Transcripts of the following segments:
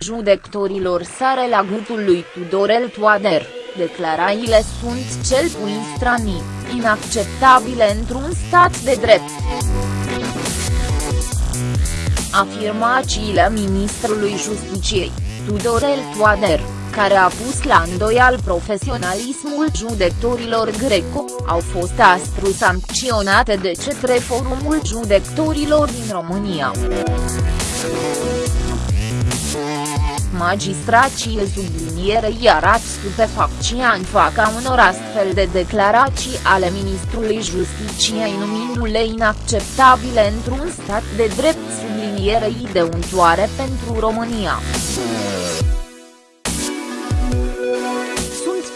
judecătorilor sare la gâtul lui Tudorel Toader, declarațiile sunt cel puțin stranii, inacceptabile într-un stat de drept. Afirmațiile ministrului Justiciei, Tudorel Toader, care a pus la îndoial profesionalismul judecătorilor greco, au fost aspru sancționate de către Forumul Judecătorilor din România. Magistrații sublinierei arată stupefacția în faca unor astfel de declarații ale ministrului Justiciei numindu-le inacceptabile într-un stat de drept sublinierei de untoare pentru România.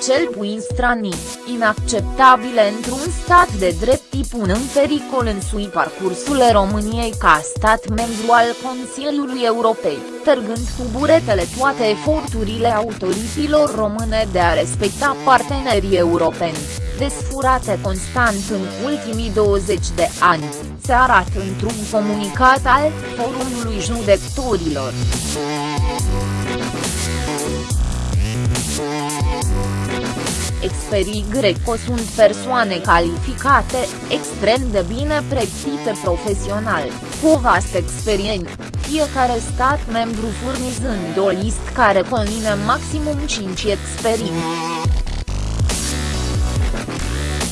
Cel puțin stranii, inacceptabile într-un stat de drept pun în pericol însui parcursul României ca stat membru al Consiliului Europei, tărgând cu buretele toate eforturile autorităților române de a respecta partenerii europeni, desfurate constant în ultimii 20 de ani, se arată într-un comunicat al Forumului Judecătorilor. Experii greco sunt persoane calificate, extrem de bine pregătite profesional, cu o vastă experiență, fiecare stat membru furnizând o listă care conține maximum 5 experii.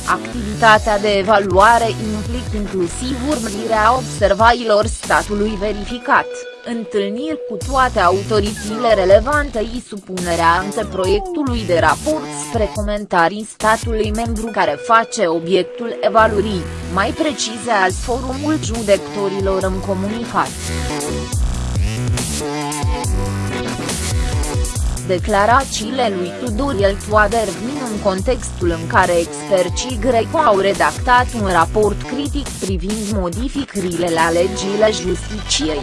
Activitatea de evaluare implică inclusiv urmărirea observațiilor statului verificat întâlniri cu toate autoritățile relevante și supunerea anteproiectului de raport spre comentarii statului membru care face obiectul evaluării, mai precizează forumul judecătorilor în comunicat. Declarațiile lui Tudoriel Toader vin în contextul în care experții greco au redactat un raport critic privind modificările la legile justiciei.